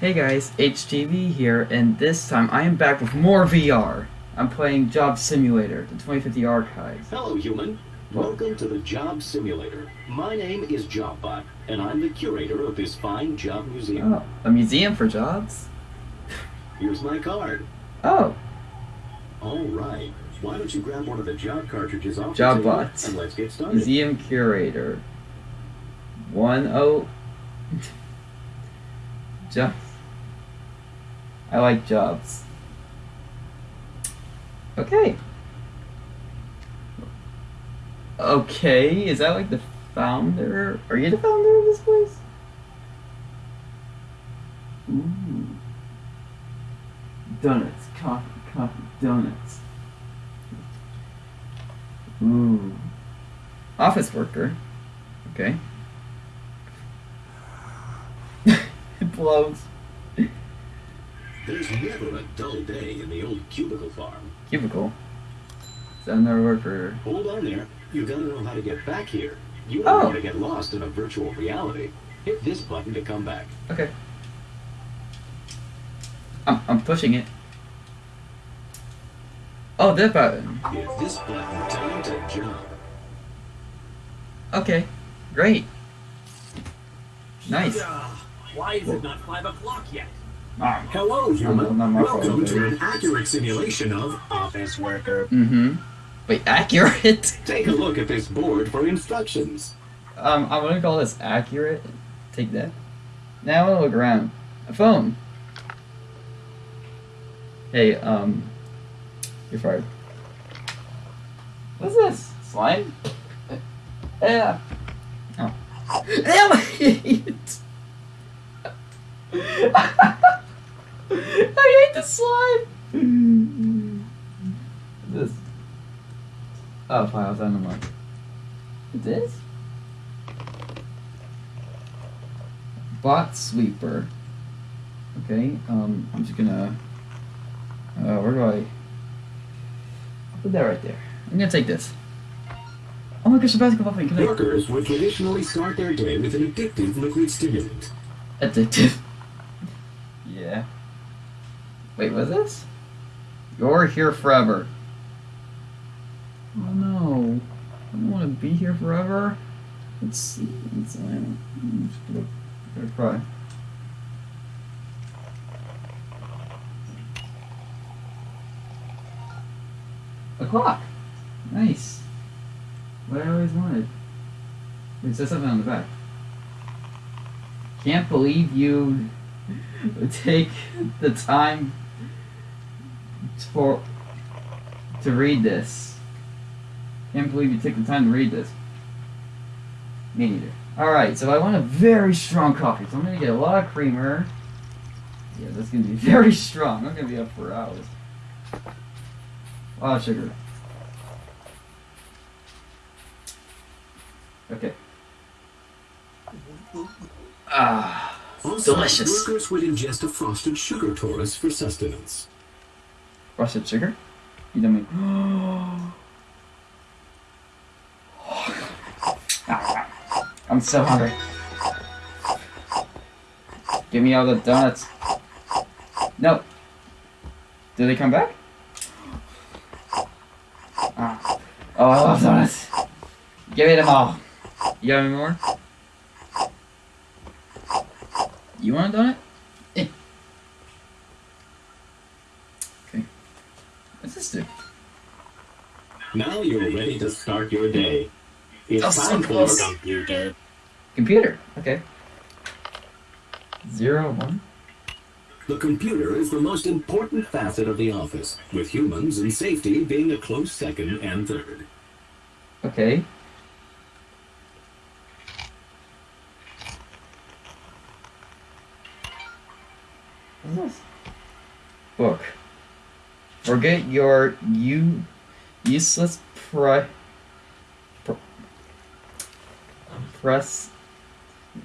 Hey guys, HTV here, and this time I am back with more VR. I'm playing Job Simulator, the 2050 Archives. Hello, human. Welcome to the Job Simulator. My name is Jobbot, and I'm the curator of this fine job museum. Oh, a museum for jobs? Here's my card. Oh, All right. Why don't you grab one of the job cartridges off Job the table, and let's get started. museum curator. One oh. Jobs. I like jobs. Okay. Okay, is that like the founder? Are you the founder of this place? Ooh. Donuts, coffee, coffee, donuts. Ooh. Office worker. Okay. it blows. There's never a dull day in the old cubicle farm. Cubicle. Is that another word for Hold on there. You gotta know how to get back here. You don't Oh. want to get lost in a virtual reality. Hit this button to come back. Okay. I'm I'm pushing it. Oh, that button. Hit this button time to jump. Okay. Great. Nice. Why is it not five o'clock yet? Ah. Hello, human. not my Welcome to an accurate simulation of office worker. Mm-hmm. Wait, accurate? Take a look at this board for instructions. Um, I'm gonna call this accurate. Take that. Now I wanna look around. A phone. Hey, um, you're fired. What's this? Slime? Yeah. Oh. Damn it! I hate the slime! this. Oh, files on the mark. It is? Bot sweeper. Okay, um, I'm just gonna. Uh, where do I. I'll put that right there. I'm gonna take this. Oh my gosh, the basketball thing. Can I. Workers would traditionally start their day with an addictive liquid stimulant. Addictive. Wait, what's this? You're here forever. Oh no. I don't want to be here forever. Let's see. Let's, uh, gonna, gonna cry. A clock. Nice. What I always wanted. It says something on the back. Can't believe you take the time for to read this. Can't believe you took the time to read this. Me neither. Alright, so I want a very strong coffee. So I'm gonna get a lot of creamer. Yeah, that's gonna be very strong. I'm gonna be up for hours. A lot of sugar. Okay. Ah, On Delicious. site, workers would ingest a frosted sugar torus for sustenance. Frosted sugar? You don't mean. I'm so hungry. Give me all the donuts. No. Did they come back? Ah. Oh, I love donuts. Give me them all. You got any more? You want a donut? Eh. Okay. What's? Now you're ready to start your day. It's Oh, so time for close. computer. Computer. Okay. Zero one. The computer is the most important facet of the office, with humans and safety being a close second and third. Okay. What's this? Book. Forget your you useless pri- pr- press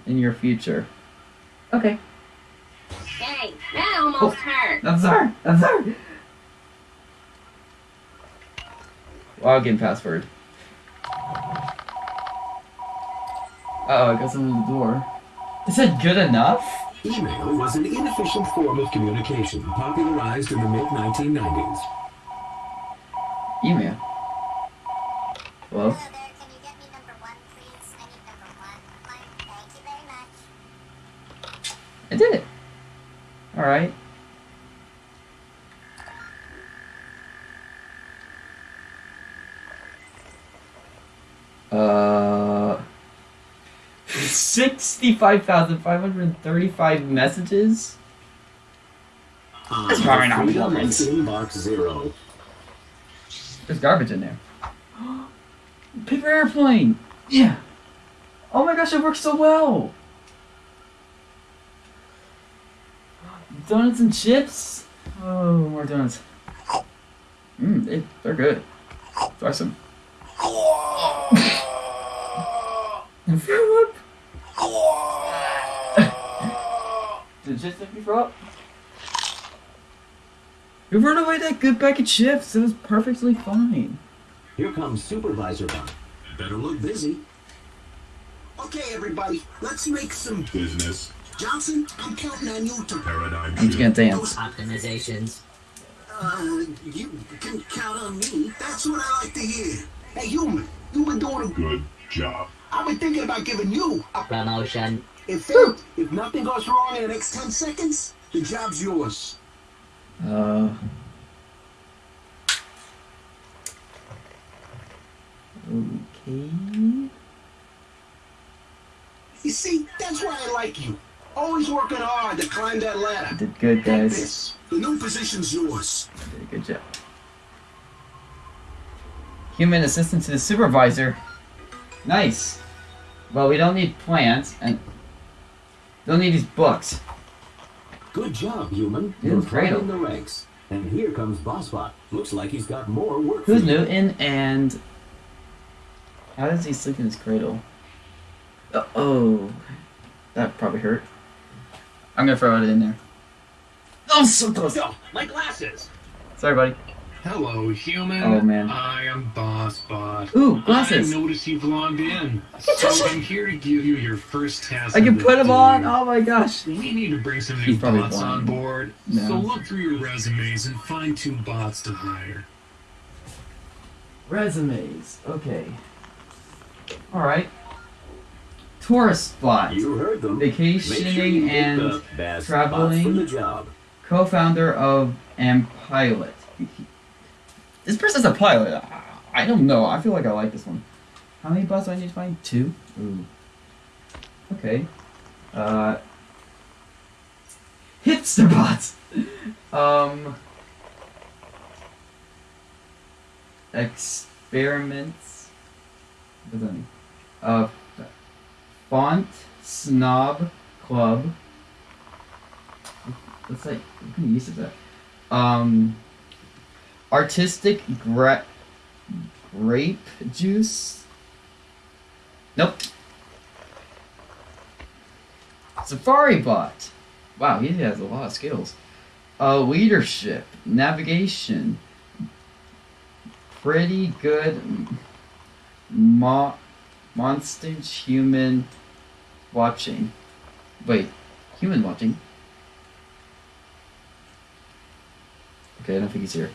in your future. Okay. Dang, that almost hurt. I'm sorry. I'm sorry. Login password. Uh oh, I got someone at the door. Is that good enough? Email was an inefficient form of communication popularized in the mid 1990s. Email. Hello? 65,535 messages? Ah, um, probably not humans. Inbox zero. There's garbage in there. Paper airplane! Yeah! Oh my gosh, it works so well! Donuts and chips? Oh, more donuts. Mmm, they, they're good. Try some. the chips make me throw up? We run away that good bag of chips. It was perfectly fine. Here comes Supervisor Bot. Better look busy. Okay, everybody, let's make some business. Johnson, I'm counting on you to paradigm I'm just gonna dance. Optimizations. Uh, you can count on me. That's what I like to hear. Hey, human, you've been doing a Good job. I've been thinking about giving you a Promotion. In fact, if nothing goes wrong in the next 10 seconds, the job's yours. Uh. Okay. You see, that's why I like you. Always working hard to climb that ladder. Did good, guys. this. The new position's yours. Did a good job. Human assistant to the supervisor. Nice. Well, we don't need plants and don't need these books. Good job, human. You're climbing the ranks. And here comes Bossbot. Looks like he's got more work Who's. Newton and how does he sleep in his cradle? Uh, oh, that probably hurt. I'm gonna throw it in there. Oh, so close. Yo, my glasses. Sorry, buddy. Hello, human. Oh, man. I am Bossbot. Ooh, glasses. I noticed you've logged in, so I'm here to give you your first task. I can put them on. Oh my gosh. We need to bring some new probably bots on board. No. So look through your resumes and find two bots to hire. Resumes. Okay. All right. Tourist bot. You heard them. Make sure Vacationing and the traveling. spots for the job. co-founder of and pilot. This person's a pilot. I- I don't know. I feel like I like this one. How many bots do I need to find? Two. Ooh. Okay. Uh. Hipster bots. Um. Experiments. What does that mean? Uh. Font snob club. What's that? What kind of use is that? Um, artistic gra- grape juice. Nope. Safari bot. Wow, he has a lot of skills. Uh, leadership, navigation. Pretty good. Mo- monstage human watching. Wait, human watching. Okay, I don't think he's here.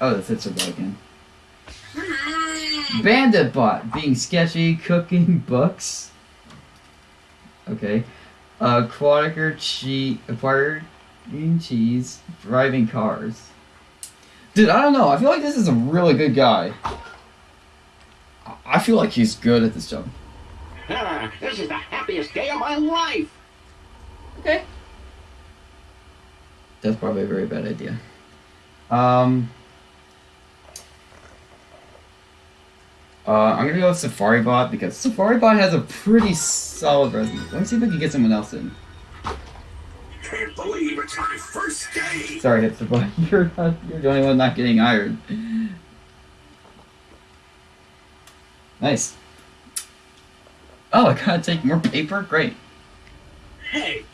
Oh, the it, bot again. Hi. Bandit bot being sketchy, cooking books. Okay. Uh, Quadiker cheese, acquired green cheese, driving cars. Dude, I don't know. I feel like this is a really good guy. I- I feel like he's good at this job. Ah, this is the happiest day of my life. Okay. That's probably a very bad idea. Um. Uh, I'm gonna go with Safari Bot because Safari Bot has a pretty solid resume. Let me see if I can get someone else in. Can't believe it's my first day. Sorry, Hipster Bot. You're not, you're the only one not getting hired. Nice. Oh, I gotta take more paper? Great. Hey, the?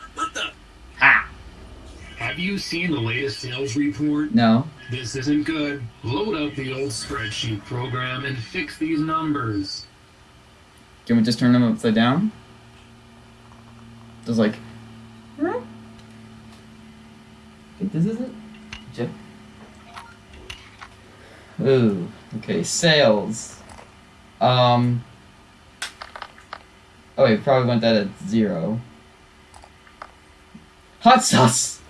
Have you seen the latest sales report? No. This isn't good. Load up the old spreadsheet program and fix these numbers. Can we just turn them upside down? Just like? Okay, this isn't. Jeff. Ooh. Okay, sales. Um. Oh, wait, probably want that at zero. Hot sauce.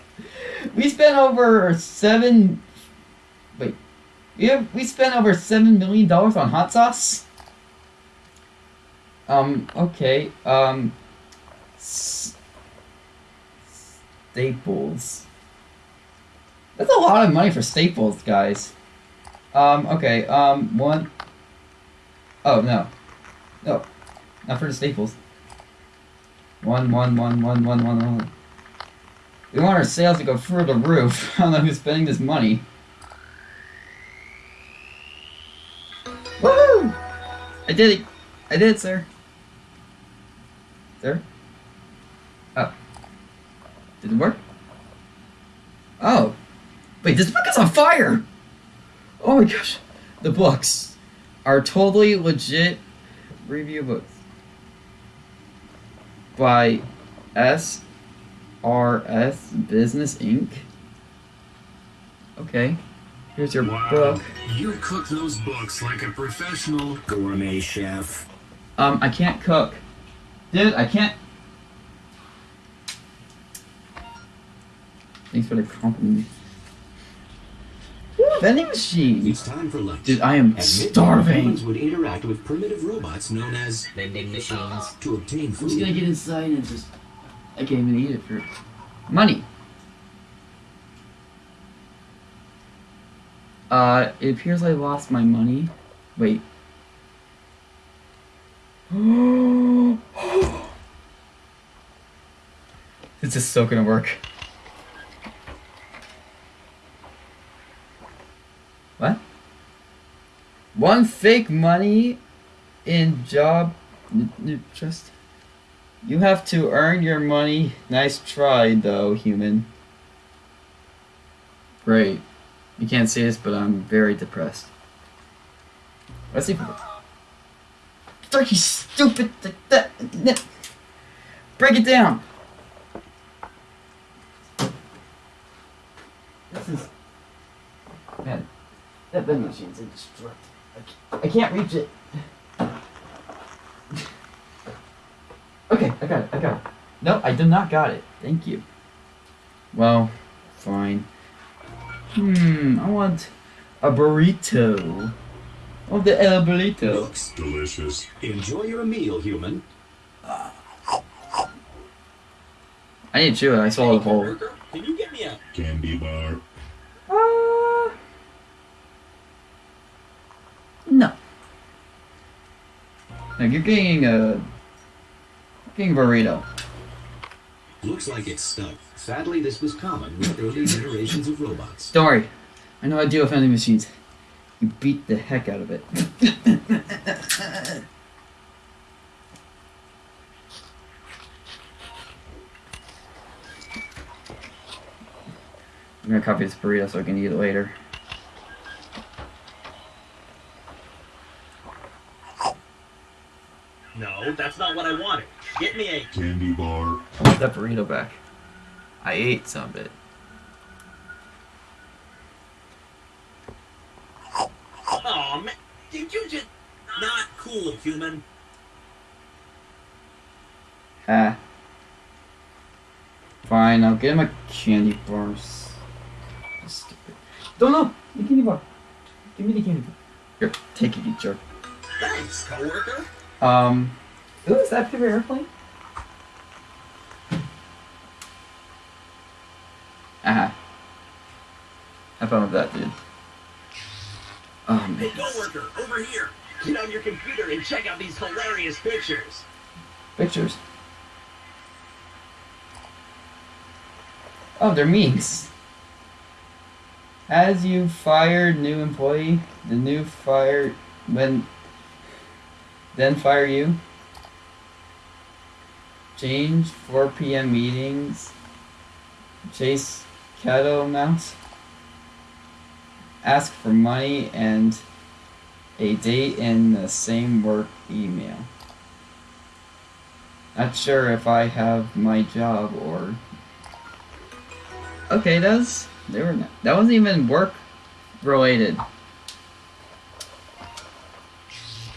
We spent over seven. Wait. Yeah, we spent over seven million dollars on hot sauce. Um. Okay. Um. Staples. That's a lot of money for staples, guys. Um. Okay. Um. One. Oh no. No. Not for the staples. One. One. One. One. One. One. One. We want our sales to go through the roof. I don't know who's spending this money. Woo! I did it. I did it, sir. Sir? Oh. Did it work? Oh. Wait, this book is on fire! Oh my gosh. The books are totally legit review books. By S R.S. Business Inc. Okay. Here's your Wow. book. You cook those books like a professional. Gourmet chef. Um, I can't cook. Dude, I can't. Thanks for the compliment. Vending machine! It's time for lunch. Dude, I am At midnight, starving. humans would interact with primitive robots known as vending machines to obtain I'm food. just gonna get inside and just. I can't even eat it for. Money! Uh, it appears I lost my money. Wait. this is so gonna work. What? One fake money in job just you have to earn your money. Nice try though, human. Great. You can't see this, but I'm very depressed. Let's see. Are stupid? Break it down. This is man. That vending machine's indestructible. I can't reach it. Okay, I got it. I got it. No, I did not got it. Thank you. Well, fine. Hmm, I want a burrito. I want the el burrito. Looks delicious. Enjoy your meal, human. I need to chew it. I swallowed the whole. Can you get me a Candy bar. Uh, no. No, you're getting a. A burrito. Looks like it's stuck. Sadly, this was common with early generations of robots. Don't worry. I know how to deal with vending machines. You beat the heck out of it. I'm gonna copy this burrito so I can eat it later. No, that's not what I wanted. Get me a Candy bar. I want that burrito back. I ate some of it. Oh man, did you just not cool, human? Ah. Fine, I'll get him a candy bar. Stupid. Don't know! The candy bar. Give me the candy bar. Here, take it, you jerk. Thanks, coworker. Um. Ooh, is that favorite airplane? Ah. Have fun with that, dude. Oh, man. Coworker, over here. Get on your computer and check out these hilarious pictures. Pictures. Oh, they're memes. As you fired new employee, the new fire when then fire you. Change 4 p.m. meetings. Chase cattle mouse. Ask for money and a date in the same work email. Not sure if I have my job or. Okay, that's they were not, that wasn't even work related.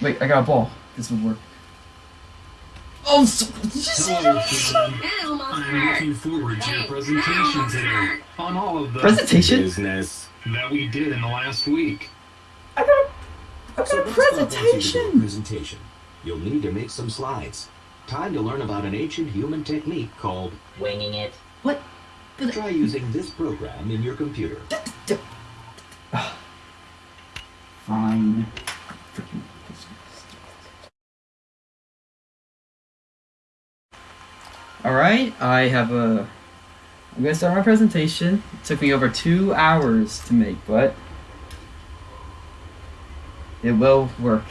Wait, I got a ball. This would work. Oh, so, did you Hello, that? Susan. That almost I'm looking forward to your presentation today on all of the Presentation? Business. that we did in the last week. I got a, I So got a that's what I want you to do, a presentation. presentation. You'll need to make some slides. Time to learn about an ancient human technique called Winging it. What? try using this program in your computer. Ah. Fine. Alright, I have a. I'm gonna start my presentation. It took me over two hours to make, but. It will work.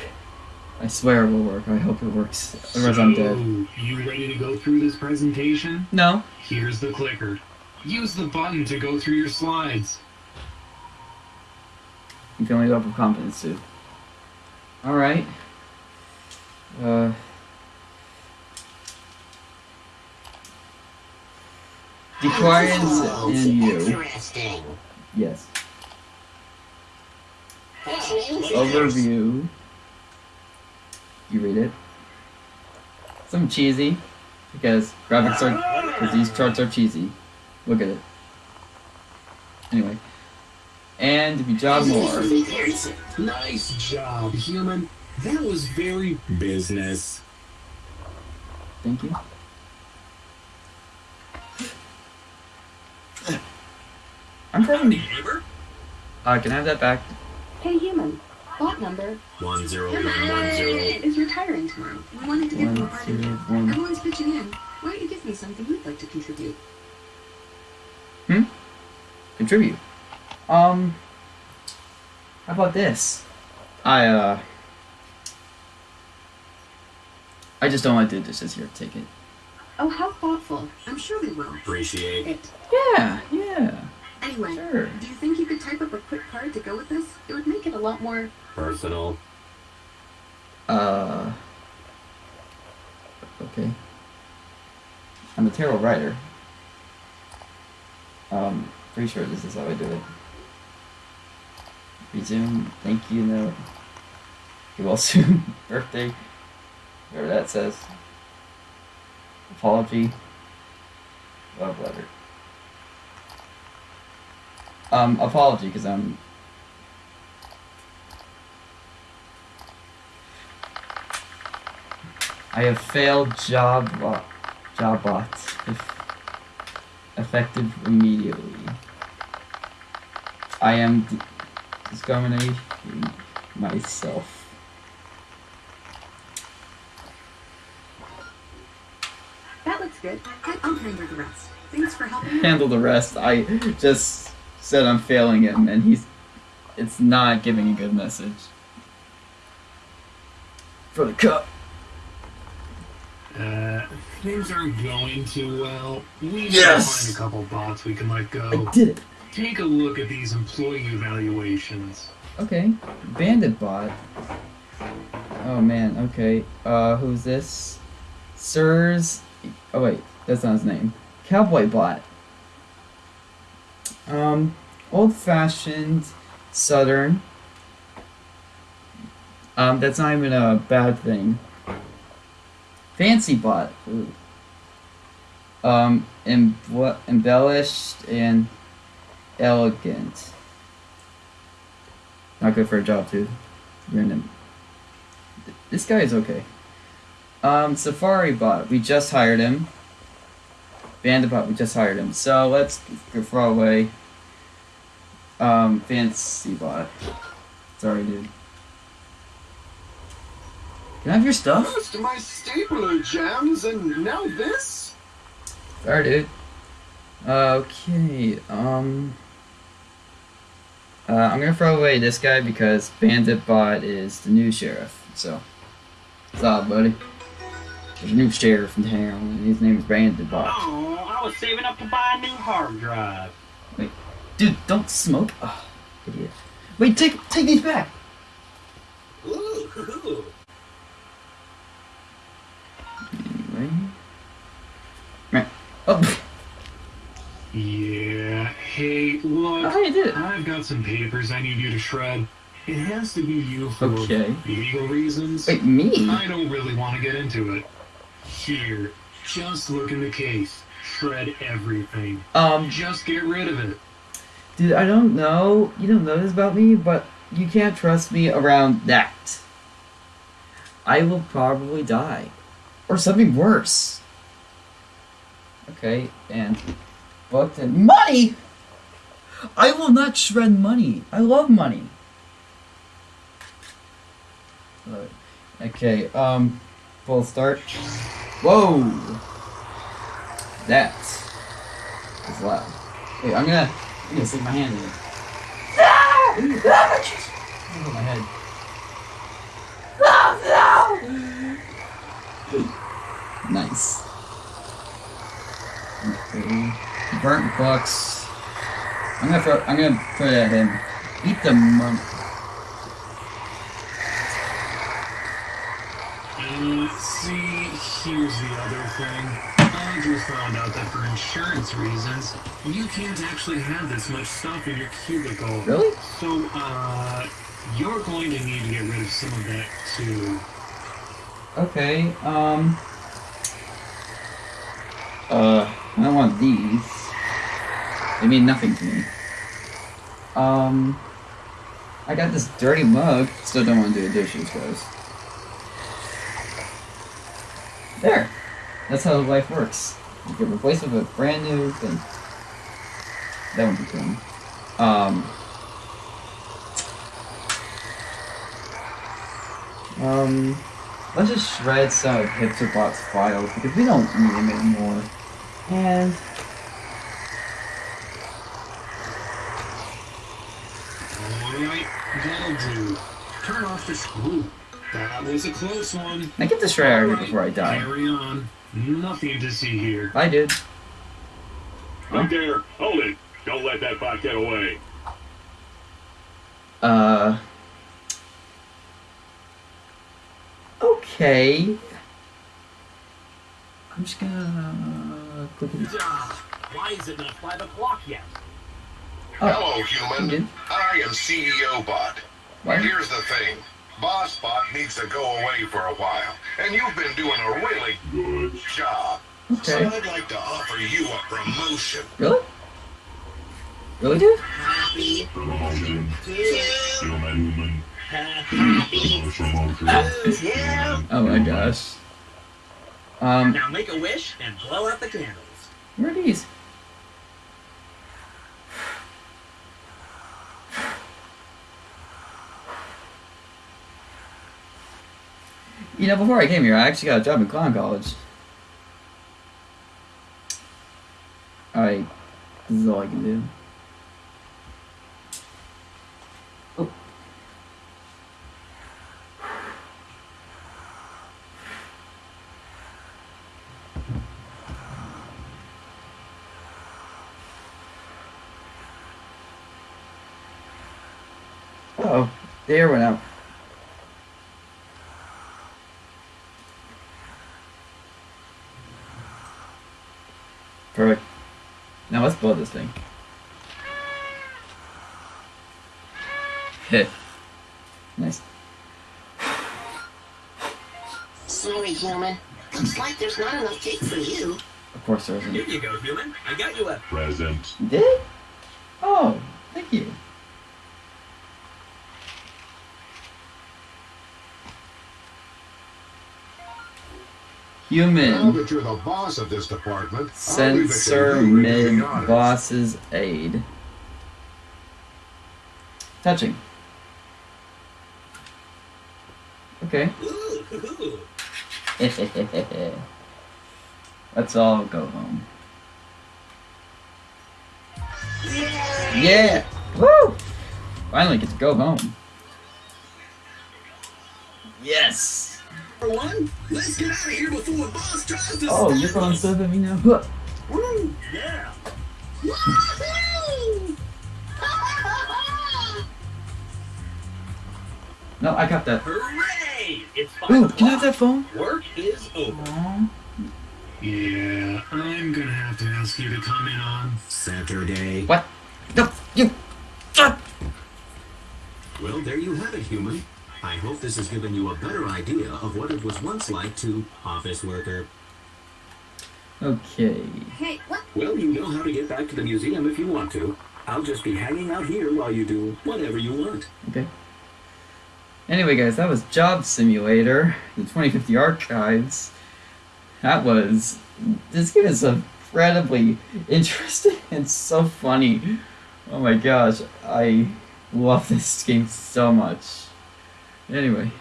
I swear it will work. I hope it works. Otherwise, I'm dead. So, you ready to go through this presentation? No. Here's the clicker. Use the button to go through your slides. I'm feeling up with confidence too. Alright. Uh. Declines in you. Interesting. Yes. Overview. You read it. Some cheesy. Because graphics are. Because these charts are cheesy. Look at it. Anyway. And if you jog more. Nice job, human. That was very Business. Thank you. I'm having. neighbor. Uh, can I have that back? Hey, human. Bot number One zero Come one one zero. on. is retiring tomorrow. We wanted to give him a party. two. Everyone's pitching in. Why don't you give me something you'd like to contribute? Hmm. Contribute. Um. How about this? I, uh. I just don't like to do dishes here. Take it. Oh, how thoughtful. I'm sure we will. Appreciate. It. Yeah, yeah. Anyway, Sure. do you think you could type up a quick card to go with this? It would make it a lot more. Personal. Uh. Okay. I'm a terrible writer. Um, pretty sure this is how I do it. Resume, thank you note. You will soon. Birthday. Whatever that says. Apology. Love letter. Um, apology, because I'm I have failed job job. If effective immediately. I am discriminating myself. That looks good. I'll handle the rest. Thanks for helping. Handle the rest. I just said I'm failing him, and he's. It's not giving a good message. For the cup. Uh, things aren't going too well. We need Yes! to find a couple bots we can let go. I go. did it. Take a look at these employee evaluations. Okay. Bandit bot. Oh man, okay. Uh, who's this? Sirs. Oh wait, that's not his name. Cowboy bot. Um, old fashioned, southern. Um, that's not even a bad thing. Fancy. Ooh. Um, embellished and elegant. Not good for a job, too. You're in. This guy is okay. Um, Safari Bot, we just hired him. Bandit Bot, we just hired him. So let's throw away. Um, Fancy Bot. Sorry, dude. Can I have your stuff? First my stapler jams, and now this? Sorry, dude. Okay, um... Uh, I'm gonna throw away this guy because Bandit Bot is the new sheriff, so... What's up, buddy? There's a new sheriff in town, and his name is Bandit Bot. Oh, I was saving up to buy a new hard drive. Wait, Dude, don't smoke! Ugh, idiot. Wait, take, take these back! Ooh, hoo, hoo. right here. Right. Oh, Yeah. Hey, look. oh, you did it. I've got some papers I need you to shred. It has to be you for Okay. legal reasons. Wait, me? I don't really want to get into it. Here, just look in the case. Shred everything. Um, Just get rid of it. dude, I don't know. You don't know this about me, but you can't trust me around that. I will probably die. Or something worse. Okay, and booked and money! I will not shred money. I love money. Okay, um, full start. Whoa! That is loud. Wait, I'm gonna, I'm gonna stick my hand in it. Ah, jeez. Oh, my head. Oh, no! Nice. Okay. Burnt books. I'm gonna throw. I'm gonna put it at him. Eat the money. Uh, see, here's the other thing. I just found out that for insurance reasons, you can't actually have this much stuff in your cubicle. Really? So, uh, you're going to need to get rid of some of that too. Okay. Um. Uh, I don't want these. They mean nothing to me. Um. I got this dirty mug. Still don't want to do the dishes, guys. There. That's how life works. You get replaced with a brand new thing. That would be cool. Um. Um. Let's just shred some of HipsterBot's files because we don't need them anymore. And. Turn off the screw. That was a close one. I get the shred out of here before I die. Carry on. Nothing to see here. I did. Right there. Hold it. Don't let that bot get away. Uh. Okay. I'm just gonna click it. Why is it not 5 o'clock yet? Oh, Hello, human. I am CEO Bot. What? Here's the thing. Boss Bot needs to go away for a while, and you've been doing a really good job. Okay. So I'd like to offer you a promotion. Really? Really, dude? Happy. Promotion. Human. Happy. Oh my gosh. Um, Now make a wish and blow out the candles. where are these? You know, before I came here, I actually got a job in clown college. Alright, this is all I can do. Oh. Oh, the air went out. Perfect. Now let's blow this thing. Hit. Nice. Sorry, human. Looks like there's not enough cake for you. Of course there isn't. Here you go, human. I got you a Present. You Did it? Oh, thank you. Now Human. that you're the boss of this department, I'll leave it to Sensor mid boss's aid. Touching. Okay. ooh, ooh. Let's all go home. Yeah! Woo! Finally get to go home. Yes! For one, let's get out of here before the boss tries to Oh, you're throwing us. stuff at me now? Huh. Woo, yeah. No, I got that. Hooray! It's Ooh, o'clock. can I have that phone? Work is over. Aw, Yeah, I'm gonna have to ask you to come in on Saturday. What? No, you. Ah! Well, there you have it, human. I hope this has given you a better idea of what it was once like to office worker. Okay. Hey, what? Well, you know how to get back to the museum if you want to. I'll just be hanging out here while you do whatever you want. Okay. Anyway, guys, that was Job Simulator, the 2050 Archives. That was. This game is incredibly interesting and so funny. Oh my gosh, I love this game so much. Anyway,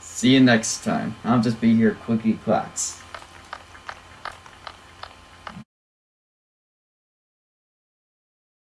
see you next time. I'll just be here, Quickie Clacks.